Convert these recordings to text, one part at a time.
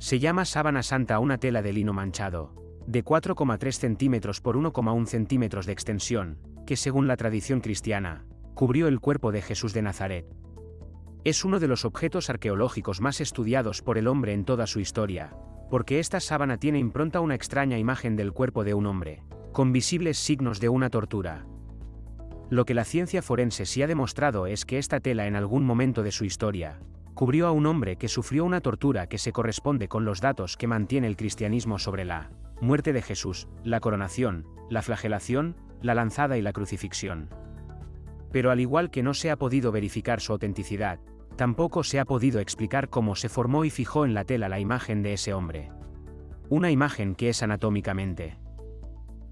Se llama sábana santa una tela de lino manchado, de 4,3 centímetros por 1,1 centímetros de extensión, que según la tradición cristiana, cubrió el cuerpo de Jesús de Nazaret. Es uno de los objetos arqueológicos más estudiados por el hombre en toda su historia, porque esta sábana tiene impronta una extraña imagen del cuerpo de un hombre, con visibles signos de una tortura. Lo que la ciencia forense sí ha demostrado es que esta tela en algún momento de su historia, cubrió a un hombre que sufrió una tortura que se corresponde con los datos que mantiene el cristianismo sobre la muerte de Jesús, la coronación, la flagelación, la lanzada y la crucifixión. Pero al igual que no se ha podido verificar su autenticidad, tampoco se ha podido explicar cómo se formó y fijó en la tela la imagen de ese hombre. Una imagen que es anatómicamente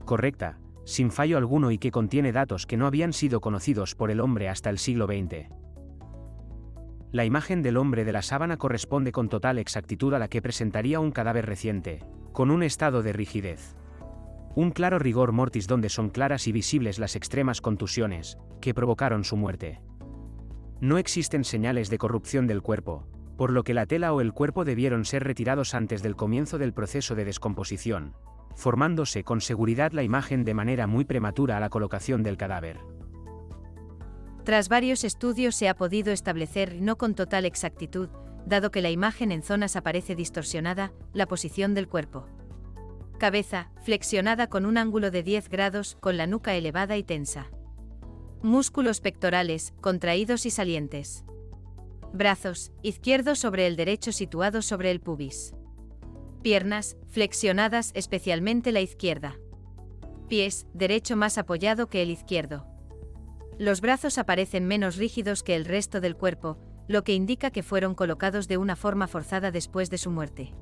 correcta, sin fallo alguno y que contiene datos que no habían sido conocidos por el hombre hasta el siglo XX. La imagen del hombre de la sábana corresponde con total exactitud a la que presentaría un cadáver reciente, con un estado de rigidez. Un claro rigor mortis donde son claras y visibles las extremas contusiones, que provocaron su muerte. No existen señales de corrupción del cuerpo, por lo que la tela o el cuerpo debieron ser retirados antes del comienzo del proceso de descomposición, formándose con seguridad la imagen de manera muy prematura a la colocación del cadáver. Tras varios estudios se ha podido establecer, no con total exactitud, dado que la imagen en zonas aparece distorsionada, la posición del cuerpo. Cabeza, flexionada con un ángulo de 10 grados, con la nuca elevada y tensa. Músculos pectorales, contraídos y salientes. Brazos, izquierdo sobre el derecho situado sobre el pubis. Piernas, flexionadas especialmente la izquierda. Pies, derecho más apoyado que el izquierdo. Los brazos aparecen menos rígidos que el resto del cuerpo, lo que indica que fueron colocados de una forma forzada después de su muerte.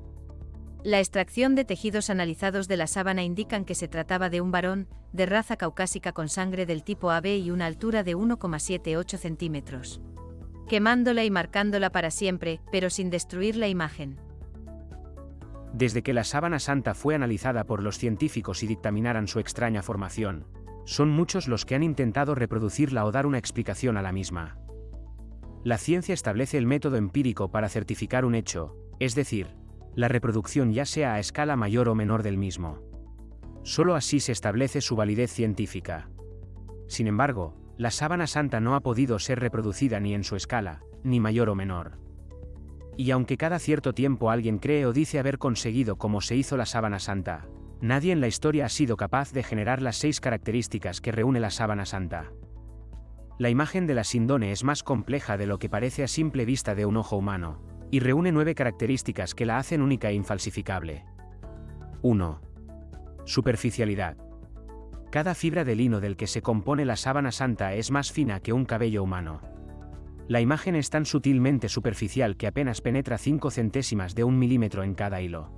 La extracción de tejidos analizados de la sábana indican que se trataba de un varón, de raza caucásica con sangre del tipo AB y una altura de 1,78 centímetros. Quemándola y marcándola para siempre, pero sin destruir la imagen. Desde que la sábana santa fue analizada por los científicos y dictaminaran su extraña formación, son muchos los que han intentado reproducirla o dar una explicación a la misma. La ciencia establece el método empírico para certificar un hecho, es decir, la reproducción ya sea a escala mayor o menor del mismo. Solo así se establece su validez científica. Sin embargo, la sábana santa no ha podido ser reproducida ni en su escala, ni mayor o menor. Y aunque cada cierto tiempo alguien cree o dice haber conseguido como se hizo la sábana santa, Nadie en la historia ha sido capaz de generar las seis características que reúne la sábana santa. La imagen de la Sindone es más compleja de lo que parece a simple vista de un ojo humano, y reúne nueve características que la hacen única e infalsificable. 1. Superficialidad. Cada fibra de lino del que se compone la sábana santa es más fina que un cabello humano. La imagen es tan sutilmente superficial que apenas penetra 5 centésimas de un milímetro en cada hilo.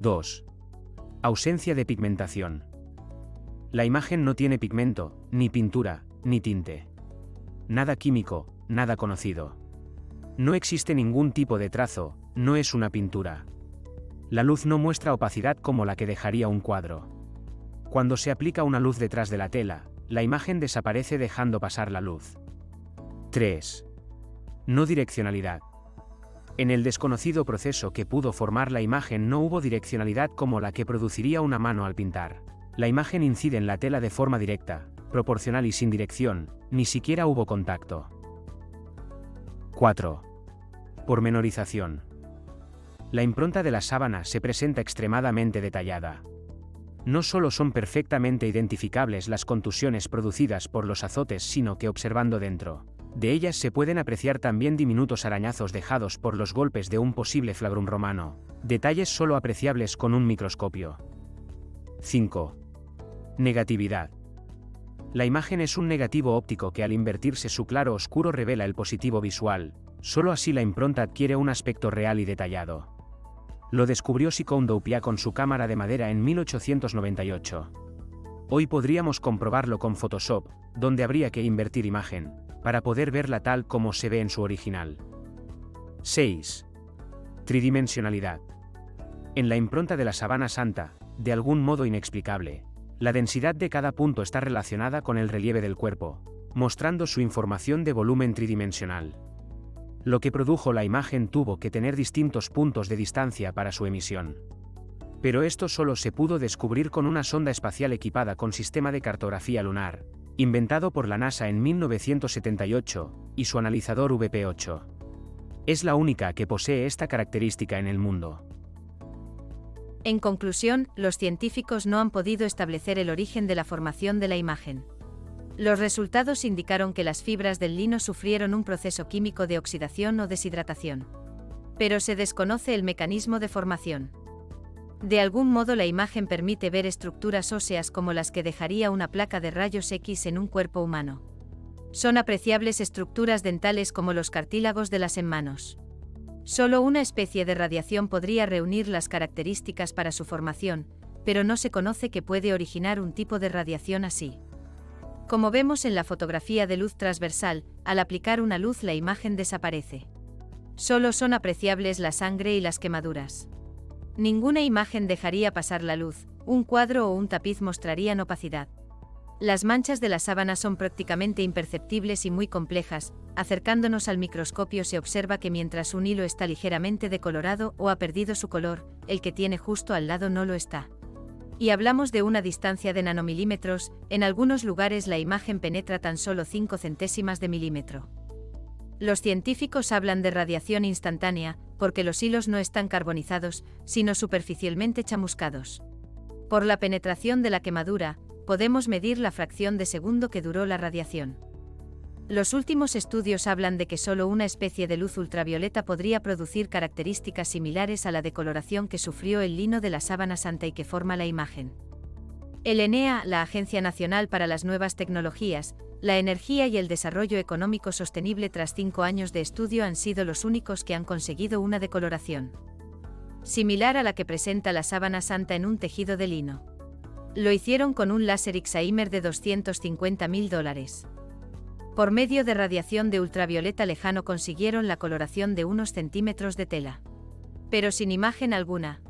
2. Ausencia de pigmentación. La imagen no tiene pigmento, ni pintura, ni tinte. Nada químico, nada conocido. No existe ningún tipo de trazo, no es una pintura. La luz no muestra opacidad como la que dejaría un cuadro. Cuando se aplica una luz detrás de la tela, la imagen desaparece dejando pasar la luz. 3. No direccionalidad. En el desconocido proceso que pudo formar la imagen no hubo direccionalidad como la que produciría una mano al pintar. La imagen incide en la tela de forma directa, proporcional y sin dirección, ni siquiera hubo contacto. 4. Pormenorización. La impronta de la sábana se presenta extremadamente detallada. No solo son perfectamente identificables las contusiones producidas por los azotes, sino que observando dentro, de ellas se pueden apreciar también diminutos arañazos dejados por los golpes de un posible flagrum romano, detalles solo apreciables con un microscopio. 5. Negatividad. La imagen es un negativo óptico que al invertirse su claro oscuro revela el positivo visual, solo así la impronta adquiere un aspecto real y detallado. Lo descubrió Sikondo con su cámara de madera en 1898. Hoy podríamos comprobarlo con Photoshop, donde habría que invertir imagen, para poder verla tal como se ve en su original. 6. Tridimensionalidad. En la impronta de la sabana santa, de algún modo inexplicable, la densidad de cada punto está relacionada con el relieve del cuerpo, mostrando su información de volumen tridimensional. Lo que produjo la imagen tuvo que tener distintos puntos de distancia para su emisión. Pero esto solo se pudo descubrir con una sonda espacial equipada con sistema de cartografía lunar, inventado por la NASA en 1978, y su analizador VP8. Es la única que posee esta característica en el mundo. En conclusión, los científicos no han podido establecer el origen de la formación de la imagen. Los resultados indicaron que las fibras del lino sufrieron un proceso químico de oxidación o deshidratación. Pero se desconoce el mecanismo de formación. De algún modo la imagen permite ver estructuras óseas como las que dejaría una placa de rayos X en un cuerpo humano. Son apreciables estructuras dentales como los cartílagos de las enmanos. Solo una especie de radiación podría reunir las características para su formación, pero no se conoce que puede originar un tipo de radiación así. Como vemos en la fotografía de luz transversal, al aplicar una luz la imagen desaparece. Solo son apreciables la sangre y las quemaduras. Ninguna imagen dejaría pasar la luz, un cuadro o un tapiz mostrarían opacidad. Las manchas de la sábana son prácticamente imperceptibles y muy complejas, acercándonos al microscopio se observa que mientras un hilo está ligeramente decolorado o ha perdido su color, el que tiene justo al lado no lo está. Y hablamos de una distancia de nanomilímetros, en algunos lugares la imagen penetra tan solo 5 centésimas de milímetro. Los científicos hablan de radiación instantánea, porque los hilos no están carbonizados, sino superficialmente chamuscados. Por la penetración de la quemadura, podemos medir la fracción de segundo que duró la radiación. Los últimos estudios hablan de que solo una especie de luz ultravioleta podría producir características similares a la decoloración que sufrió el lino de la sábana santa y que forma la imagen. El ENEA, la Agencia Nacional para las Nuevas Tecnologías, la Energía y el Desarrollo Económico Sostenible tras cinco años de estudio han sido los únicos que han conseguido una decoloración similar a la que presenta la sábana santa en un tejido de lino. Lo hicieron con un láser Xaimer de 250.000 dólares. Por medio de radiación de ultravioleta lejano consiguieron la coloración de unos centímetros de tela. Pero sin imagen alguna.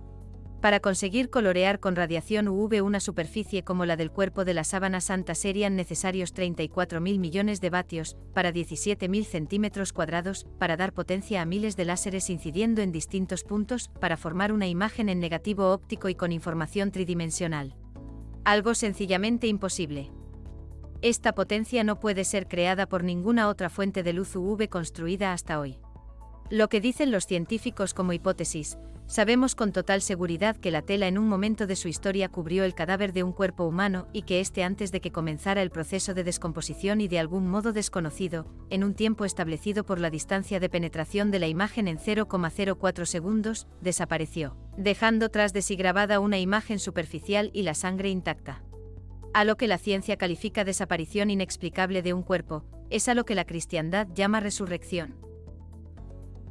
Para conseguir colorear con radiación UV una superficie como la del cuerpo de la sábana santa serían necesarios 34.000 millones de vatios, para 17.000 centímetros cuadrados, para dar potencia a miles de láseres incidiendo en distintos puntos, para formar una imagen en negativo óptico y con información tridimensional. Algo sencillamente imposible. Esta potencia no puede ser creada por ninguna otra fuente de luz UV construida hasta hoy. Lo que dicen los científicos como hipótesis, sabemos con total seguridad que la tela en un momento de su historia cubrió el cadáver de un cuerpo humano y que éste antes de que comenzara el proceso de descomposición y de algún modo desconocido, en un tiempo establecido por la distancia de penetración de la imagen en 0,04 segundos, desapareció, dejando tras de sí grabada una imagen superficial y la sangre intacta. A lo que la ciencia califica desaparición inexplicable de un cuerpo, es a lo que la cristiandad llama resurrección.